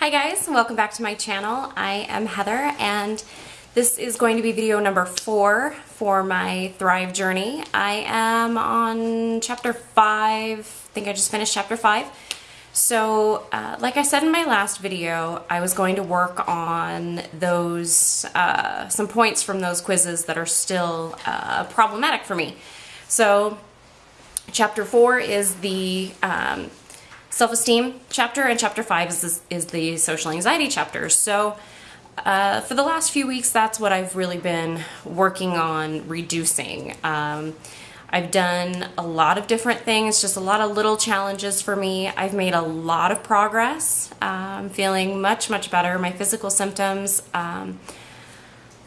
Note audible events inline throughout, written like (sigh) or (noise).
Hi guys, welcome back to my channel. I am Heather and this is going to be video number four for my Thrive journey. I am on chapter five, I think I just finished chapter five. So uh, like I said in my last video, I was going to work on those, uh, some points from those quizzes that are still uh, problematic for me. So chapter four is the um, self-esteem chapter and chapter five is, is the social anxiety chapter. So uh, for the last few weeks, that's what I've really been working on reducing. Um, I've done a lot of different things, just a lot of little challenges for me. I've made a lot of progress. I'm feeling much, much better. My physical symptoms um,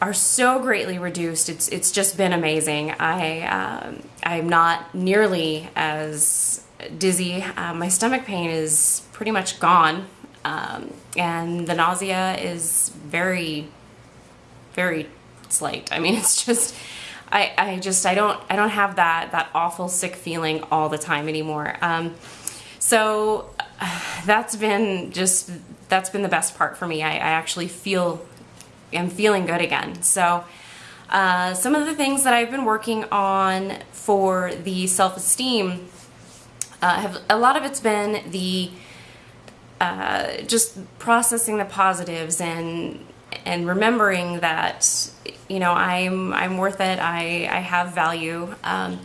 are so greatly reduced. It's, it's just been amazing. I, um, I'm not nearly as dizzy. Uh, my stomach pain is pretty much gone. Um, and the nausea is very, very slight. I mean, (laughs) it's just, I, I just, I don't, I don't have that, that awful sick feeling all the time anymore. Um, so (sighs) that's been just, that's been the best part for me. I, I actually feel, am feeling good again. So, uh, some of the things that I've been working on for the self-esteem uh, have a lot of it's been the uh, just processing the positives and and remembering that you know I'm I'm worth it. I I have value, um,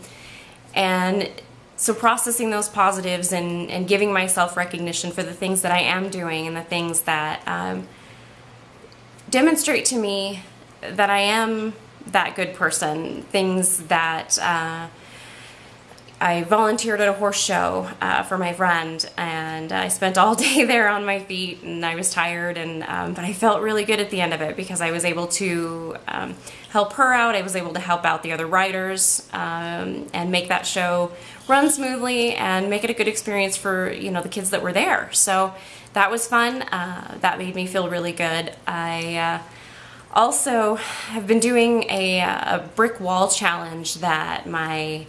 and so processing those positives and and giving myself recognition for the things that I am doing and the things that um, demonstrate to me that I am that good person. Things that uh, I volunteered at a horse show uh, for my friend, and I spent all (laughs) day there on my feet, and I was tired, and um, but I felt really good at the end of it because I was able to um, help her out. I was able to help out the other riders um, and make that show run smoothly and make it a good experience for you know the kids that were there. So that was fun. Uh, that made me feel really good. I. Uh, also have been doing a, a brick wall challenge that my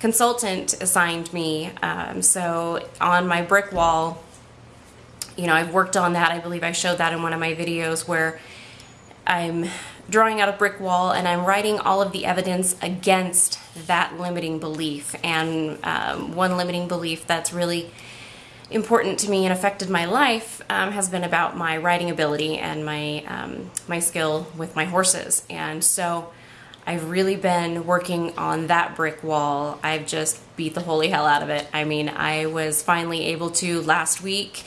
consultant assigned me. Um, so on my brick wall, you know, I've worked on that. I believe I showed that in one of my videos where I'm drawing out a brick wall and I'm writing all of the evidence against that limiting belief. And um, one limiting belief that's really important to me and affected my life um, has been about my riding ability and my um, my skill with my horses. And so I've really been working on that brick wall. I've just beat the holy hell out of it. I mean, I was finally able to last week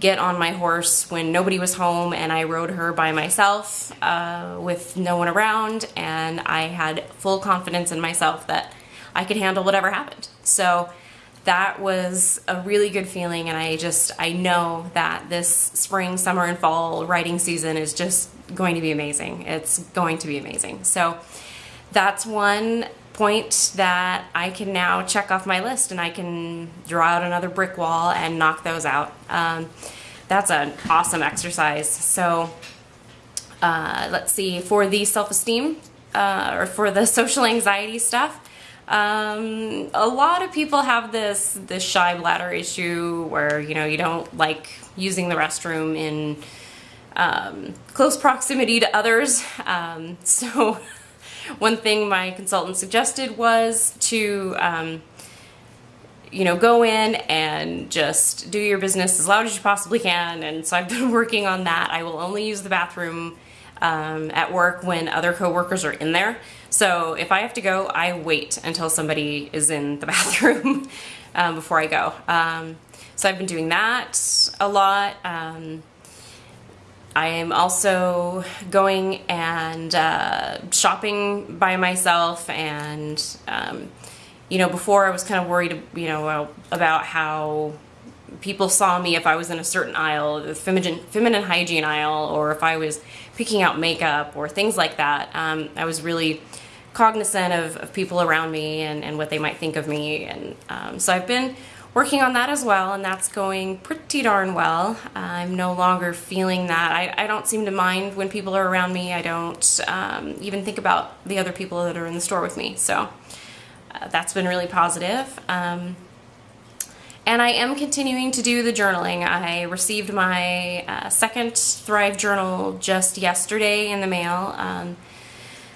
get on my horse when nobody was home and I rode her by myself uh, with no one around and I had full confidence in myself that I could handle whatever happened. So that was a really good feeling and I just, I know that this spring, summer, and fall riding season is just going to be amazing. It's going to be amazing. So that's one point that I can now check off my list and I can draw out another brick wall and knock those out. Um, that's an awesome exercise. So uh, let's see, for the self-esteem uh, or for the (laughs) social anxiety stuff, um, a lot of people have this this shy bladder issue where you know you don't like using the restroom in um, close proximity to others. Um, (laughs) so one thing my consultant suggested was to, um, you know, go in and just do your business as loud as you possibly can. And so I've (laughs) been working on that. I will only use the bathroom um, at work when other coworkers are in there. So if I have to go, I wait until somebody is in the (laughs) bathroom um, before I go. Um, so I've been doing that a lot. I am also going and uh, shopping by myself and um, you know before I was kind of worried you know about how people saw me if I was in a certain aisle the feminine, feminine hygiene aisle or if I was picking out makeup or things like that. Um, I was really cognizant of, of, people around me and, and what they might think of me and um, so I've been working on that as well and that's going pretty darn well. I'm no longer feeling that. I, I don't seem to mind when people are around me. I don't um, even think about the other people that are in the store with me. So uh, that's been really positive. Um, and I am continuing to do the journaling. I received my uh, second Thrive journal just yesterday in the mail, um,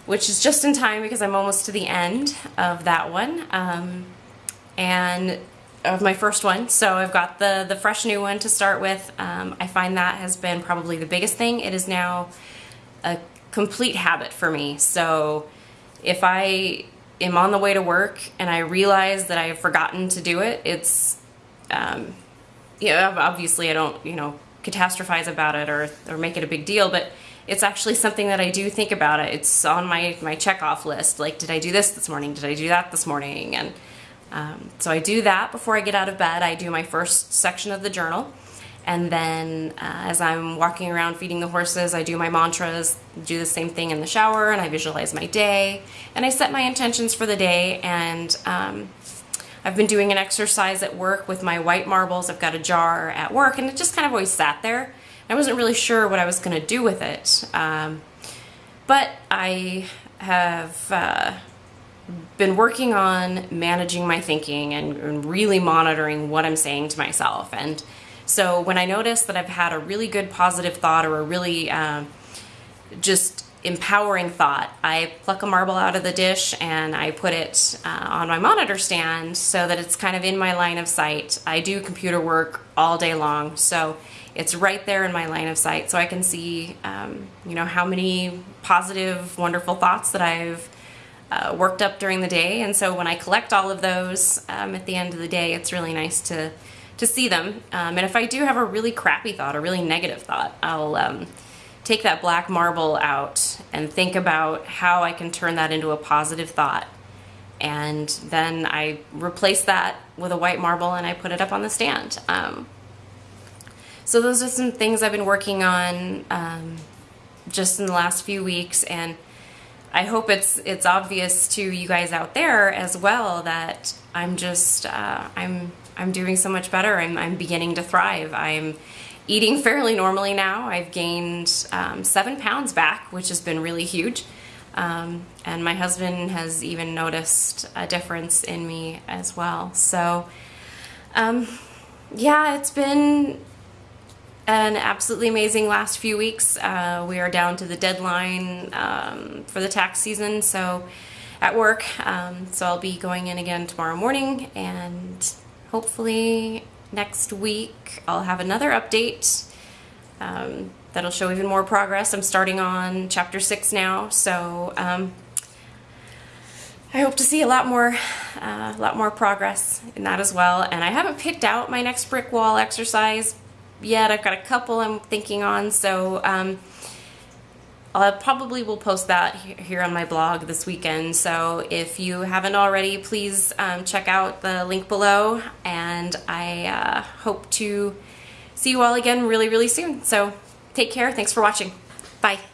which is just in time because I'm almost to the end of that one. Um, and of my first one. So I've got the, the fresh new one to start with. Um, I find that has been probably the biggest thing. It is now a complete habit for me. So if I am on the way to work and I realize that I have forgotten to do it, it's, um, obviously I don't, you know, catastrophize about it or, or make it a big deal, but it's actually something that I do think about it. It's on my, my check off list. Like, did I do this this morning? Did I do that this morning? And um, so I do that before I get out of bed. I do my first section of the journal. And then uh, as I'm walking around feeding the horses, I do my mantras, do the same thing in the shower, and I visualize my day. And I set my intentions for the day. And um, I've been doing an exercise at work with my white marbles. I've got a jar at work, and it just kind of always sat there. I wasn't really sure what I was going to do with it. Um, but I have uh, been working on managing my thinking and, and, really monitoring what I'm saying to myself. And so when I notice that I've had a really good positive thought or a really um, just empowering thought, I pluck a marble out of the dish and I put it uh, on my monitor stand so that it's kind of in my line of sight. I do computer work all day long, so it's right there in my line of sight so I can see, um, you know, how many positive, wonderful thoughts that I've uh, worked up during the day. And so when I collect all of those um, at the end of the day, it's really nice to, to see them. Um, and if I do have a really crappy thought, a really negative thought, I'll um, take that black marble out and think about how I can turn that into a positive thought. And then I replace that with a white marble and I put it up on the stand. Um, so those are some things I've been working on um, just in the last few weeks. And I hope it's it's obvious to you guys out there as well that I'm just uh, I'm I'm doing so much better. I'm I'm beginning to thrive. I'm eating (laughs) fairly normally now. I've gained um, seven pounds back, which has been really huge. Um, and my husband has even noticed a difference in me as well. So, um, yeah, it's been an absolutely amazing last few weeks. Uh, we are down to the deadline um, for the tax season, so at work. Um, so I'll be going in again tomorrow morning, and hopefully next week I'll have another update um, that'll show even more progress. I'm starting on chapter six now, so um, I hope to see a lot more, uh, a lot more progress in that as well. And I haven't picked out my next brick wall exercise yet. I've got a couple I'm thinking on, so um, I probably will post that here on my blog this weekend. So if you haven't already, please um, check out the link below, and I uh, hope to see you all again really, really soon. So take care. Thanks for watching. Bye.